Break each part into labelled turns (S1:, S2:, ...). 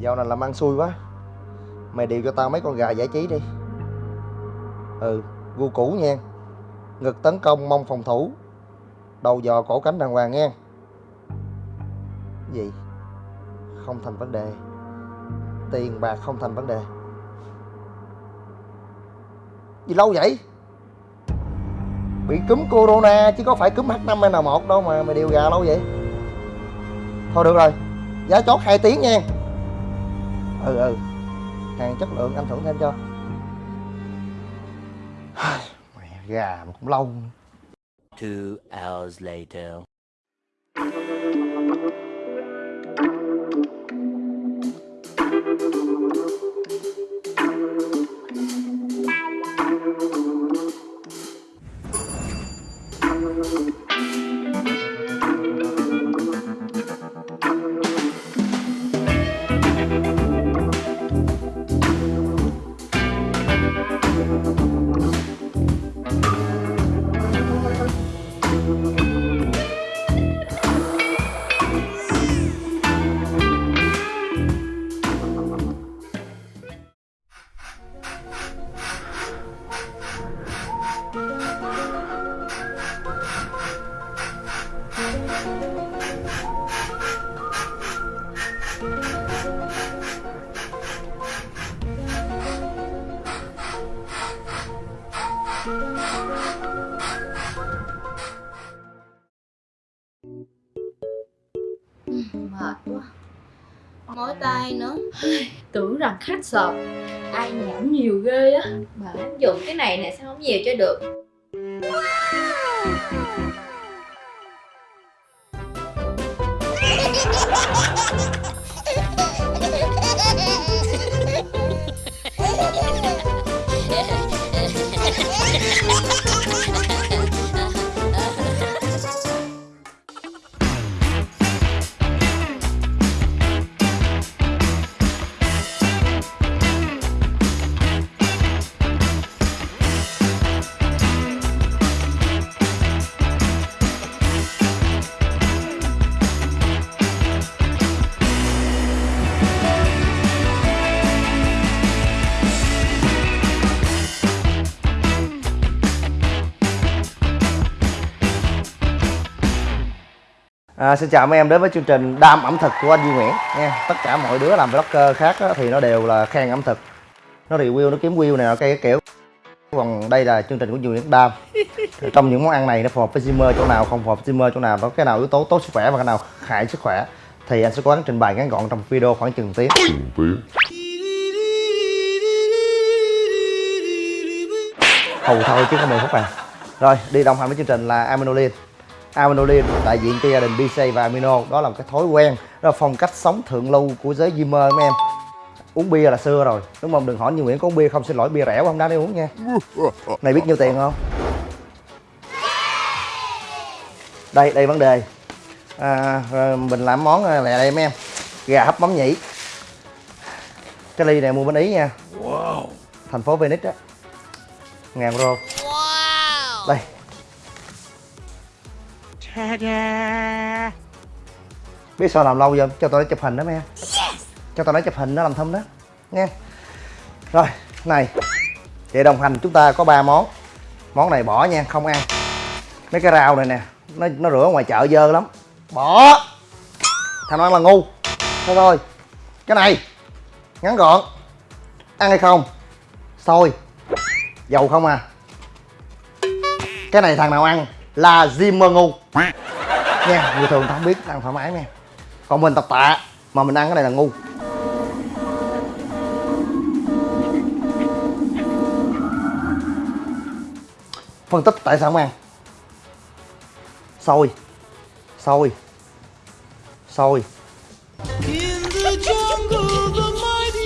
S1: Dạo này làm ăn xui quá. Mày điều cho tao mấy con gà giải trí đi. Ừ Gu cũ nha. Ngực tấn công mông phòng thủ. Đầu dò cổ cánh đàng hoàng nha. Gì? Không thành vấn đề. Tiền bạc không thành vấn đề. Gì lâu vậy? Bị cúm corona chứ có phải cúm H5N1 đâu mà mày điều gà lâu vậy. Thôi được rồi, Giá chót 2 tiếng nha. Ừ ừ Hàng chất lượng anh thưởng thêm cho Mẹ gà mà cũng lâu.
S2: Two hours later.
S3: Tưởng rằng khách sợ. Ai nhảm nhiều ghê á. Mà dùng cái này nè, sao không nhiều cho được?
S1: À, xin chào mấy em đến với chương trình Đam ẩm thực của anh Duy Nguyễn nha. Tất cả mọi đứa làm vlogger khác á, thì nó đều là khen ẩm thực. Nó review, nó kiếm view này cái kiểu. Còn đây là chương trình của Duy Nguyễn Đam. Thì Trong những món ăn này nó phù hợp với Zimmer chỗ nào, không phù hợp với Zimmer chỗ nào, có cái nào yếu tố tốt sức khỏe và cái nào hại sức khỏe thì anh sẽ cố gắng trình bày ngắn gọn trong video khoảng chừng tiếng. Hầu thôi chứ không 10 phút à. Rồi, đi đồng hành với chương trình là Aminolin. Aminolin đại diện cho gia đình BC và Amino. Đó là một cái thói quen đó là phong cách sống thượng lưu của giới gamer mấy em. Uống bia là xưa rồi. Đúng không? Đừng hỏi như Nguyễn có uống bia không xin lỗi bia rẻ quá không đáng để uống nha. Này biết nhiêu tiền không? Đây đây vấn đề. À, rồi mình làm món à, lẹ đây mấy em. Gà hấp mắm nhĩ. Cái ly này mua bên ý nha. Thành phố Venice á. Ngàn euro đây biết sao làm lâu không cho tôi chụp hình đó mấy em cho tôi lấy chụp hình nó làm thâm đó. Nghe. Rồi này. Vậy đồng hành chúng ta có ba món. Món này bỏ nha không ăn mấy cái rau này nè nó nó rửa ngoài chợ dơ lắm. Bỏ. Thằng ăn là ngu. Thôi thôi. Cái này ngắn gọn. Ăn hay không? Xôi. Dầu không à. Cái này thằng nào ăn là Zimmer ngu. Nha người thường ta không biết ăn thoải mái nha. Còn mình tập tạ mà mình ăn cái này là ngu. Phân tích tại sao không ăn? Xôi xôi xôi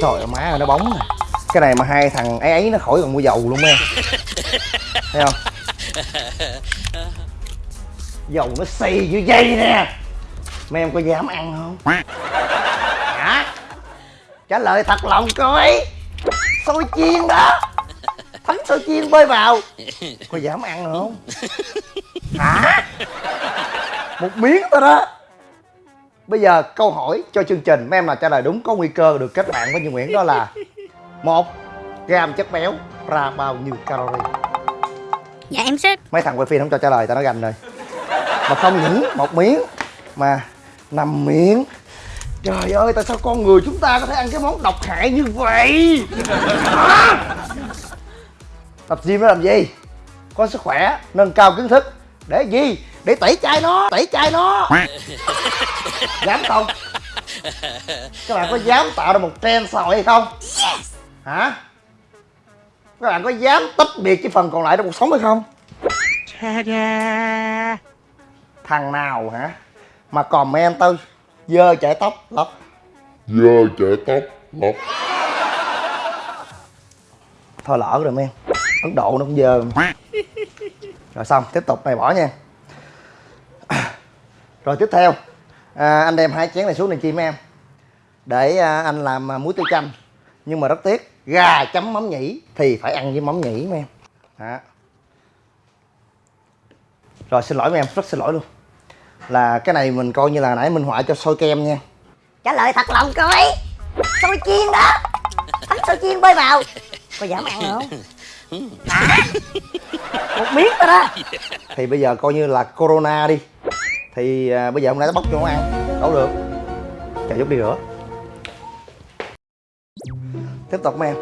S1: trời ơi má ơi, nó bóng nè. Cái này mà hai thằng ấy ấy nó khỏi còn mua dầu luôn em thấy không dầu nó xì như dây nè. Mấy em có dám ăn không? Hả? Trả lời thật lòng coi xôi chiên đó. Thắng xôi chiên bơi vào. Có dám ăn không? Hả? Một miếng thôi đó. Bây giờ câu hỏi cho chương trình. Mấy em nào trả lời đúng có nguy cơ được kết bạn với Như Nguyễn đó là một gam chất béo ra bao nhiêu calorie?
S4: Dạ em sẽ
S1: mấy thằng quay phim không cho trả lời tao nói gành rồi mà không những một miếng mà năm miếng. Trời ơi tại sao con người chúng ta có thể ăn cái món độc hại như vậy? Hả? tập gym nó làm gì? Có sức khỏe nâng cao kiến thức. Để gì? Để tẩy chay nó tẩy chay nó. Dám không? Các bạn có dám tạo ra một trend xã hội hay không? Hả? Các bạn có dám tách biệt cái phần còn lại trong cuộc sống hay không thằng nào hả? Mà comment tôi dơ chải tóc lóc.
S5: Dơ chạy tóc lóc.
S1: Thôi lỡ rồi men ấn độ nó cũng dơ. Rồi xong tiếp tục này bỏ nha. Rồi tiếp theo à, anh đem hai chén này xuống này chi mấy em? Để à, anh làm à, muối tiêu chanh. Nhưng mà rất tiếc gà chấm mắm nhĩ thì phải ăn với mắm nhĩ mấy em. Đó. Rồi xin lỗi mấy em rất xin lỗi luôn. Là cái này mình coi như là nãy minh họa cho sôi kem nha.
S6: Trả lời thật lòng coi. Xôi chiên đó. Bánh xôi chiên bơi vào. Có dám ăn không? Hả? Một miếng thôi đó.
S1: Thì bây giờ coi như là corona đi. Thì à, bây giờ hôm nay nó bóc cho nó ăn. Đâu được. Chạy giúp đi rửa. Tiếp tục mấy em.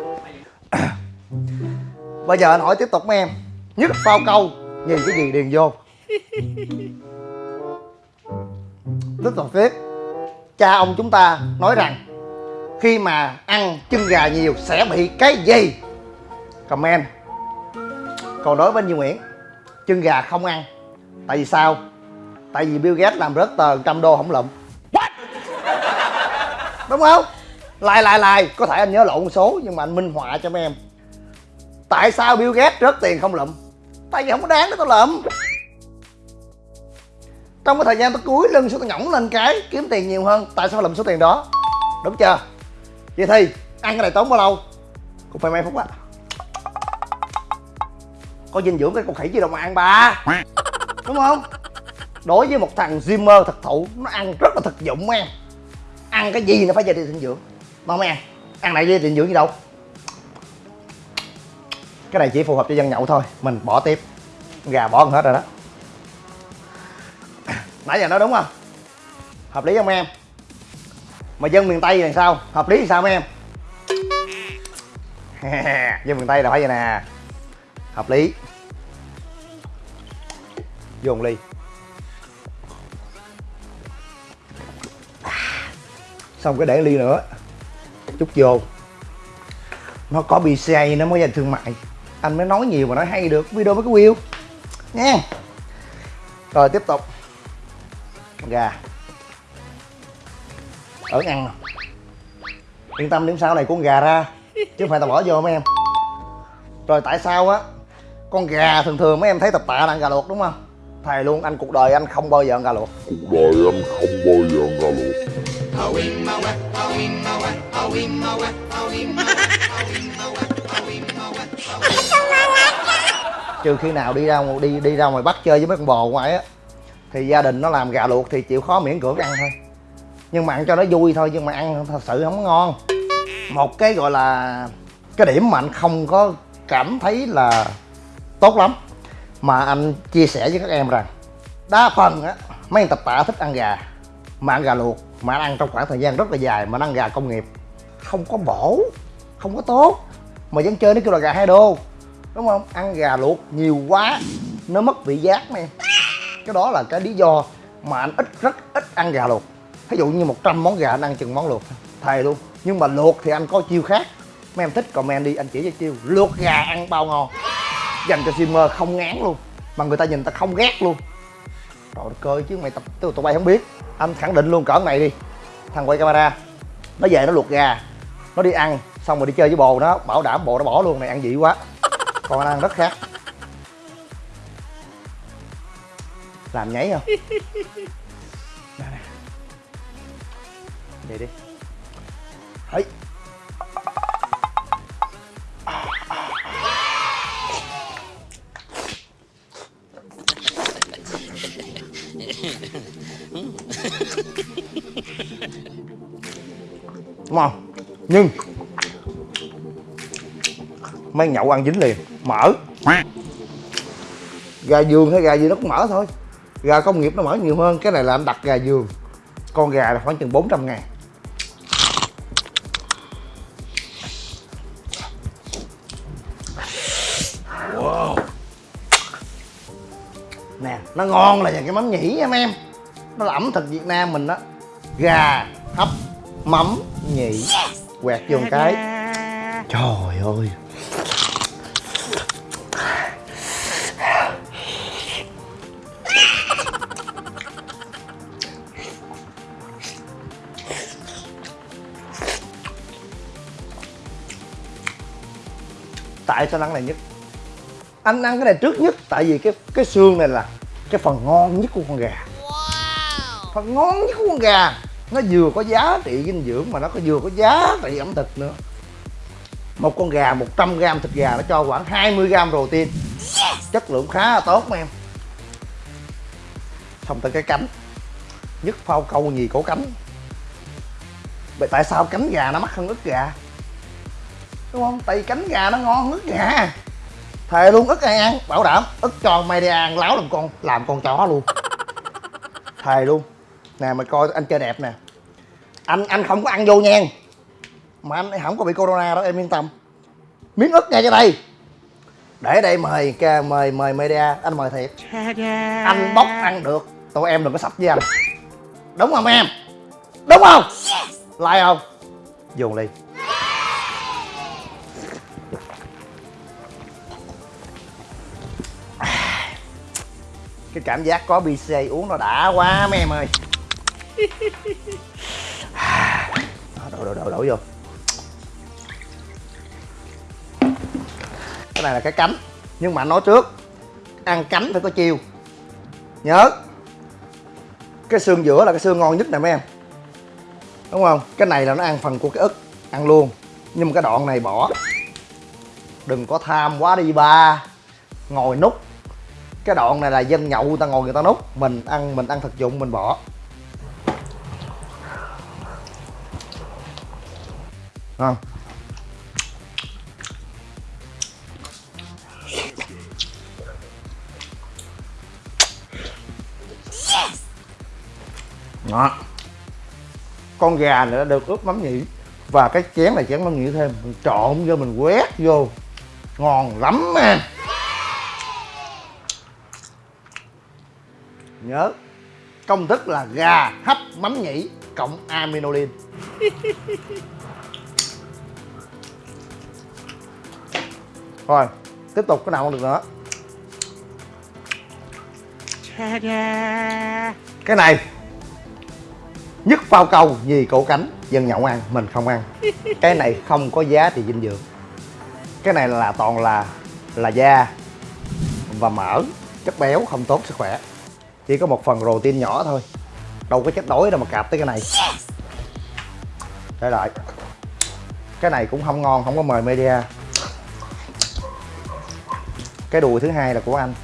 S1: Bây giờ anh hỏi tiếp tục mấy em. Nhất phao câu nhìn cái gì điền vô tiếp tục tiếp cha ông chúng ta nói rằng khi mà ăn chân gà nhiều sẽ bị cái gì? Comment. Còn đối với Như Nguyễn chân gà không ăn. Tại vì sao? Tại vì Bill Gates làm rớt tờ trăm đô không lụm. Đúng không? Lại lại lại có thể anh nhớ lộn số nhưng mà anh minh họa cho mấy em. Tại sao Bill Gates rớt tiền không lụm? Tại vì không có đáng để tao lụm trong cái thời gian tôi cúi lưng xuống tôi nhõng lên cái, kiếm tiền nhiều hơn, tại sao lụm số tiền đó? Đúng chưa? Vậy thì, ăn cái này tốn bao lâu? Cũng phải mấy phút á. Có dinh dưỡng cái con khỉ gì đâu mà ăn ba. Đúng không? Đối với một thằng gymer thực thụ, nó ăn rất là thực dụng em. Ăn cái gì nó phải về dinh dưỡng. Ngon em ăn ăn này đi dinh dưỡng gì đâu? Cái này chỉ phù hợp cho dân nhậu thôi, mình bỏ tiếp. Gà bỏ gần hết rồi đó nãy giờ nói đúng không? Hợp lý không em? Mà dân miền tây thì sao? Hợp lý thì sao em? Dân miền tây là phải vậy nè. Hợp lý. Vô một ly. Xong cái để ly nữa. Chút vô. Nó có BCA nó mới dành thương mại. Anh mới nói nhiều mà nói hay được. Video mới có view. Nha. Rồi tiếp tục gà. Ở ăn yên tâm điểm sau này con gà ra chứ không phải tao bỏ vô mấy em. Rồi tại sao á con gà thường thường mấy em thấy tập tạ là ăn gà luộc đúng không? Thầy luôn anh cuộc đời anh không bao giờ ăn gà luộc.
S5: Cuộc đời anh không bao giờ ăn gà luộc.
S1: Trừ khi nào đi ra đi đi ra ngoài bắc chơi với mấy con bò ngoài á thì gia đình nó làm gà luộc thì chịu khó miễn cưỡng ăn thôi. Nhưng mà ăn cho nó vui thôi, nhưng mà ăn thật sự không ngon. Một cái gọi là cái điểm mà anh không có cảm thấy là tốt lắm, mà anh chia sẻ với các em rằng, đa phần á, mấy anh tập tạ thích ăn gà, mà ăn gà luộc, mà ăn trong khoảng thời gian rất là dài, mà ăn gà công nghiệp. Không có bổ, không có tốt, mà vẫn chơi nó kêu là gà hai đô, đúng không? Ăn gà luộc nhiều quá, nó mất vị giác nè cái đó là cái lý do mà anh ít, rất ít ăn gà luộc. Ví dụ như 100 món gà anh ăn chừng món luộc. Thề luôn. Nhưng mà luộc thì anh có chiêu khác. Mấy em thích comment đi, anh chỉ cho chiêu, luộc gà ăn bao ngon. Dành cho streamer không ngán luôn. Mà người ta nhìn ta không ghét luôn. Trời đất chứ mày tập, tụi tụi bay không biết. Anh khẳng định luôn, cỡ này đi. Thằng quay camera, nó về nó luộc gà. Nó đi ăn, xong rồi đi chơi với bồ nó, bảo đảm bồ nó bỏ luôn này ăn dị quá. Còn anh ăn rất khác. Làm nháy không? Đây nè. vậy đi. Ấy. Đúng không? Nhưng mấy nhậu ăn dính liền mỡ gà giường hay gà gì nó cũng mỡ thôi gà công nghiệp nó mỡ nhiều hơn cái này là anh đặt gà giường. Con gà là khoảng chừng 400 ngàn. Nè nó ngon là nhờ cái mắm nhĩ em em. Nó là ẩm thực việt nam mình đó. Gà hấp mắm nhĩ quẹt vô một cái. Trời ơi tại sao ăn này nhất? Anh ăn cái này trước nhất tại vì cái cái xương này là cái phần ngon nhất của con gà. Phần ngon nhất của con gà. Nó vừa có giá trị dinh dưỡng mà nó có vừa có giá trị ẩm thực nữa. Một con gà 100 g thịt gà nó cho khoảng 20 g protein. Chất lượng khá là tốt mà em. Xong tới cái cánh. Nhất phao câu nhì cổ cánh. Vậy tại sao cánh gà nó mắc hơn ức gà đúng không tại vì cánh gà nó ngon ức gà thề luôn ức ai ăn bảo đảm ức cho mày đi ăn láo làm con làm con chó luôn. Thề luôn. Nè mày coi anh chơi đẹp nè. Anh anh không có ăn vô nhan mà anh không có bị corona đó em yên tâm. Miếng ức ngay cho đây để đây mời ca mời mời media. Anh mời thiệt. Anh bóc ăn được. Tụi em đừng có sắp với anh. Đúng không em? Đúng không? Like không? Dùng ly cái cảm giác có bc uống nó đã quá, mấy em ơi. À, đổ đổ đổ đổ vô. Cái này là cái cánh, nhưng mà nói trước. Ăn cánh phải có chiêu nhớ. Cái xương giữa là cái xương ngon nhất nè mấy em. Đúng không? Cái này là nó ăn phần của cái ức, ăn luôn. Nhưng mà cái đoạn này bỏ. Đừng có tham quá đi, ba. Ngồi nút cái đoạn này là dân nhậu, người ta ngồi, người ta nút mình ăn mình ăn thực dụng, mình bỏ. Ngon. Đó. Con gà này đã được ướp mắm nhỉ và cái chén này chén mắm nhỉ thêm. Mình trộn vô, mình quét vô. Ngon lắm anh nhớ. Công thức là gà hấp mắm nhĩ cộng aminolin rồi tiếp tục cái nào không được nữa. Cái này nhất phao câu nhì cổ cánh dân nhậu ăn mình không ăn. Cái này không có giá trị dinh dưỡng. Cái này là toàn là là da. Và mỡ chất béo không tốt sức khỏe chỉ có một phần protein nhỏ thôi. Đâu có chất đói đâu mà cạp tới cái này. Để lại. Cái này cũng không ngon không có mời media. Cái đùi thứ hai là của anh.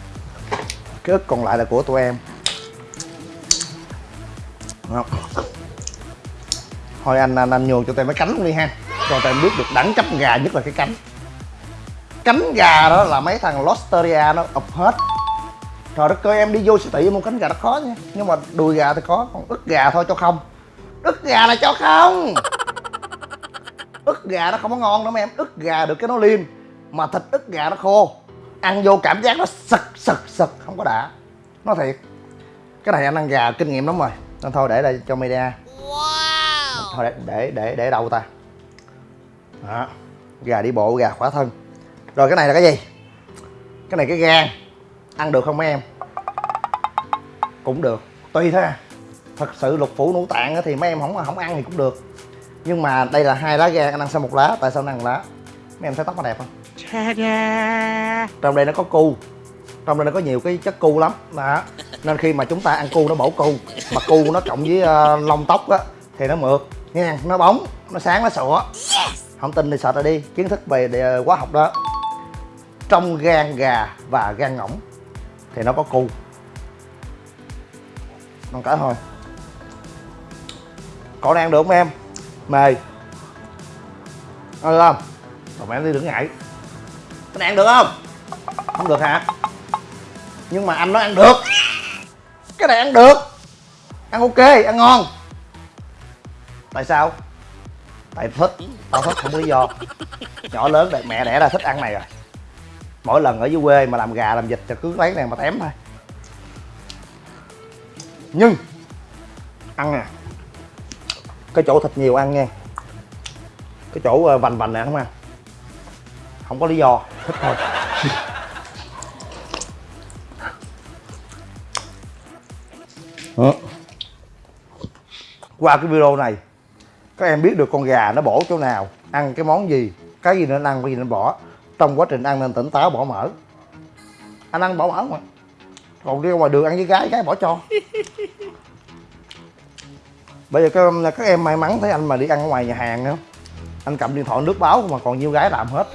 S1: Cái ức còn lại là của tụi em. Không? thôi anh anh, anh nhường cho tụi em cái cánh luôn đi ha. Cho tụi em biết được đẳng cấp gà nhất là cái cánh. Cánh gà đó là mấy thằng Losteria nó ập hết trời đất ơi em đi vô siêu thị mua cánh gà nó khó nha. Nhưng mà đùi gà thì có còn ức gà thôi cho không. Ức gà là cho không. Ức gà nó không có ngon đâu mấy em. Ức gà được cái nó liêm mà thịt ức gà nó khô. Ăn vô cảm giác nó sực sực sực không có đã. Nói thiệt cái này anh ăn gà kinh nghiệm lắm rồi. Nên thôi để đây cho media. Thôi để để để để đâu ta. Đó gà đi bộ gà khỏa thân. Rồi cái này là cái gì? Cái này cái gan ăn được không mấy em? Cũng được tùy thôi à thật sự lục phủ ngũ tạng thì mấy em không không ăn thì cũng được. Nhưng mà đây là hai lá gan anh ăn sao một lá? Tại sao anh ăn lá? Mấy em thấy tóc nó đẹp không? Trong đây nó có cu. Trong đây nó có nhiều cái chất cu lắm. Đó. Nên khi mà chúng ta ăn cu nó bổ cu. Mà cu nó cộng với uh, lông tóc á thì nó mượt. Nha nó bóng nó sáng nó sủa. Không tin thì sợ ra đi. Kiến thức về đề- hóa học đó. Trong gan gà và gan ngỗng thì nó có cu. Non cả thôi. Còn ăn được không em? Mời được không còn em đi đừng ngại. Cái này ăn được không? Không được hả? Nhưng mà anh nói ăn được. Cái này ăn được. Ăn ok, ăn ngon. Tại sao? Tại thích. Tao thích không lý do. Nhỏ lớn đẹp mẹ đẻ ra thích ăn này rồi mỗi lần ở dưới quê mà làm gà, làm vịt thì cứ lấy này mà tém thôi. Nhưng, ăn nè. Cái chỗ thịt nhiều ăn nha. Cái chỗ ờ, vành vành này không ăn. Không có lý do. Thích thôi. Ờ. Qua cái video này, các em biết được con gà nó bổ chỗ nào, ăn cái món gì, cái gì nên ăn, cái gì nên bỏ trong quá trình ăn nên tỉnh táo bỏ mỡ. Anh ăn bỏ mỡ mà. Còn đi ngoài đường ăn với gái gái bỏ cho. Bây giờ các, các em may mắn thấy anh mà đi ăn ở ngoài nhà hàng nữa anh cầm điện thoại nước báo mà còn nhiêu gái làm hết.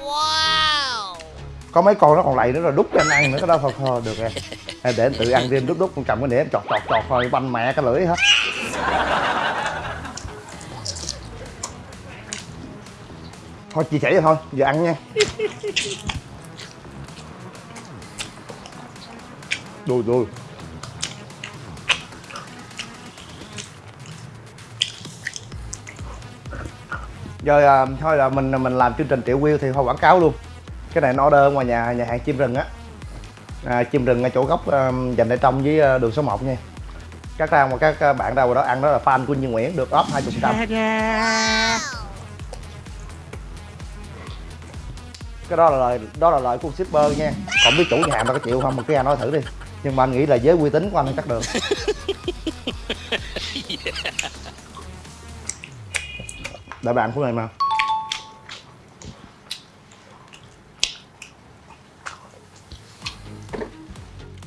S1: Có mấy con nó còn lầy nữa rồi đút cho anh ăn nữa cái đó thôi thôi được rồi. Để anh tự ăn thêm đút đút con cầm cái đĩa em chọt chọt chọt thôi banh mẹ cái lưỡi hết thôi chia sẻ vậy thôi giờ ăn nha. Đùi đùi. Rồi à, thôi là mình mình làm chương trình triệu view thì thôi quảng cáo luôn. Cái này nó order ngoài nhà nhà hàng chim rừng á. À, chim rừng ở chỗ góc uh, dành để trong với à, đường số 1 nha. Các ra mà các à, bạn đâu đó ăn đó là fan của Như Nguyễn được off 20 cái đó là lời đó là lời của shipper nha. Còn biết chủ nhà hàng ta có chịu không mà cứ anh nói thử đi. Nhưng mà anh nghĩ là với uy tín của anh thì chắc được. Đợi bạn của này mà.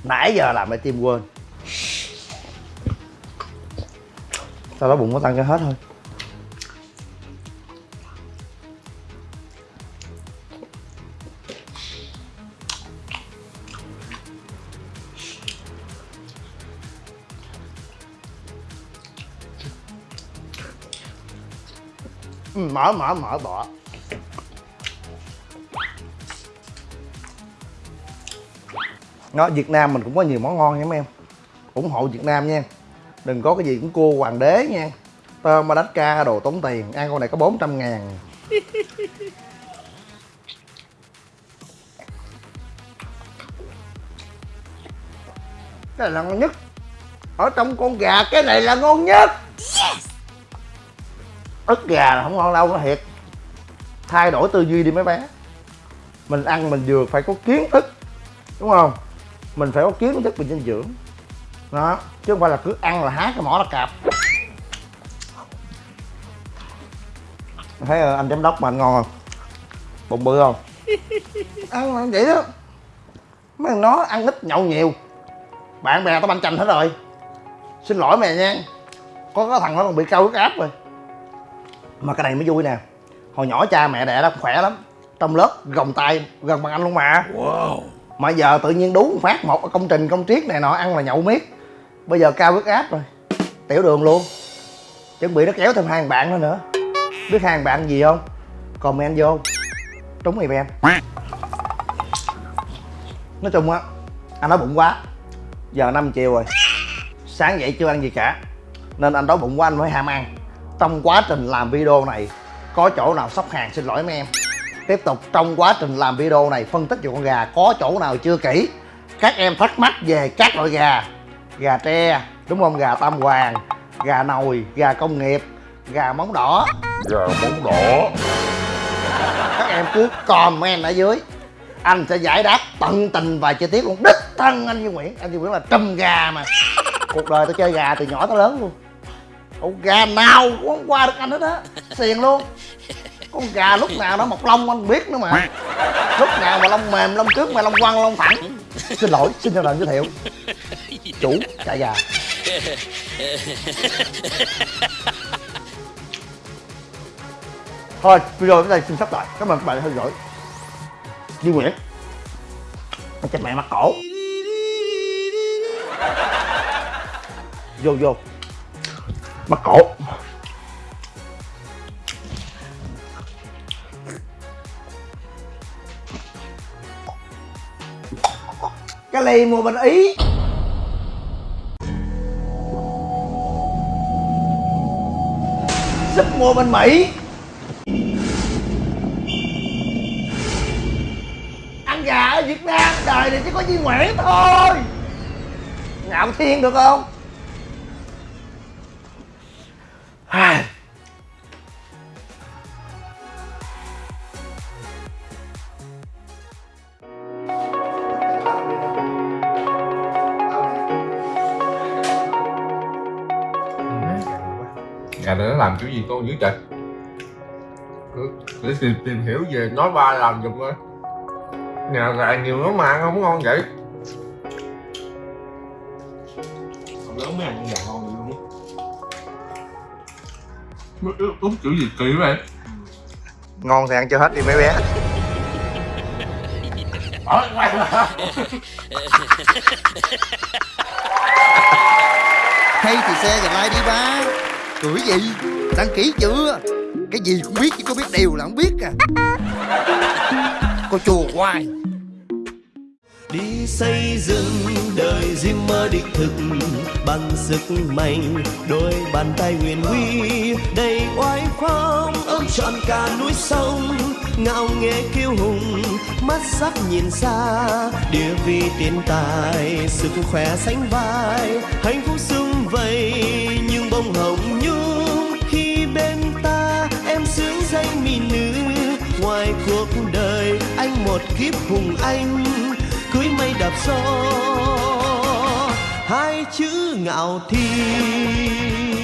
S1: Nãy giờ làm cái tim quên? Sau đó bụng có tăng cho hết thôi mở mở mở bỏ nó Việt Nam mình cũng có nhiều món ngon nha mấy em. Ủng hộ Việt Nam nha. Đừng có cái gì cũng cua hoàng đế nha. Tôm Madagascar đồ tốn tiền. Ăn con này có 400 ngàn. Cái này là ngon nhất. Ở trong con gà, cái này là ngon nhất ức gà là không ngon đâu nó thiệt. Thay đổi tư duy đi mấy bé. Mình ăn mình vừa phải có kiến thức đúng không? Mình phải có kiến thức về dinh dưỡng. Đó chứ không phải là cứ ăn là há cái mỏ là cạp. Thấy ờ, anh giám đốc mà anh ngon không? Bụng bự không? Ăn là vậy đó. Mấy thằng nó ăn ít nhậu nhiều. Bạn bè tao banh chành hết rồi. Xin lỗi mày nha. Có cái thằng nó còn bị cao huyết áp rồi mà cái này mới vui nè. Hồi nhỏ cha mẹ đẻ đó khỏe lắm. Trong lớp gồng tay gần bằng anh luôn mà. Wow. mà giờ tự nhiên đú phát một công trình công triết này nọ ăn là nhậu miết. Bây giờ cao huyết áp rồi. Tiểu đường luôn. Chuẩn bị nó kéo thêm hai bạn nữa nữa. Biết hai bạn gì không? Comment vô. Trúng event nói chung á anh nói bụng quá. Giờ 5 chiều rồi. Sáng dậy chưa ăn gì cả. Nên anh đói bụng quá anh mới ham ăn trong quá trình làm video này có chỗ nào sốc hàng? Xin lỗi mấy em. Tiếp tục trong quá trình làm video này phân tích về con gà có chỗ nào chưa kỹ? Các em thắc mắc về các loại gà. Gà tre đúng không? Gà tam hoàng gà nồi gà công nghiệp gà móng đỏ.
S5: Gà móng đỏ.
S1: Các em cứ comment ở dưới. Anh sẽ giải đáp tận tình và chi tiết luôn. Đích thân anh Duy Nguyễn. Anh Duy Nguyễn là trùm gà mà. Cuộc đời tôi chơi gà từ nhỏ tới lớn luôn con gà nào cũng không qua được anh hết á. Xiền luôn. Con gà lúc nào nó mọc lông anh biết nữa mà. Lúc nào mà lông mềm, lông trước mà lông quăng, lông thẳng xin lỗi, xin cho lần giới thiệu. Chủ trà gà. Thôi video đến đây xin sắp lại. Cảm ơn các bạn đã theo dõi. Duy Nguyễn. Nó mẹ mặt cổ. Vô vô mắc cổ. Cái ly mua bên ý. Súp mua bên mỹ. Ăn gà ở việt nam đời này chỉ có duy nguyễn thôi. Ngạo thiên được không?
S7: Con dữ trời. Cứ- để tìm, tìm hiểu về nói ba làm giùm coi. Nhà gà nhiều lắm mà ăn không ngon vậy. Con lớn mới ăn gà ngon vậy luôn. Á úp kiểu gì kỳ vậy?
S1: Ngon thì ăn cho hết đi mấy bé.
S7: Ờ, lại.
S1: hay thì xe và like đi ba cười gì? Đăng ký chưa? Cái gì cũng biết chứ có biết điều là không biết à. Cô chùa hoài.
S8: Đi xây dựng đời riêng mơ đích thực bằng sức mạnh, đôi bàn tay huyền huy, đầy oai phong, ôm trọn cả núi sông. Ngạo nghễ kiêu hùng, mắt sắc nhìn xa, địa vị tiền tài, sức khỏe sánh vai, hạnh phúc sung vầy nhưng bông hồng nhung khi bên ta em sướng danh mỹ nữ ngoài cuộc đời anh một kiếp hùng anh, cưới mây đạp gió, hai chữ ngạo thiên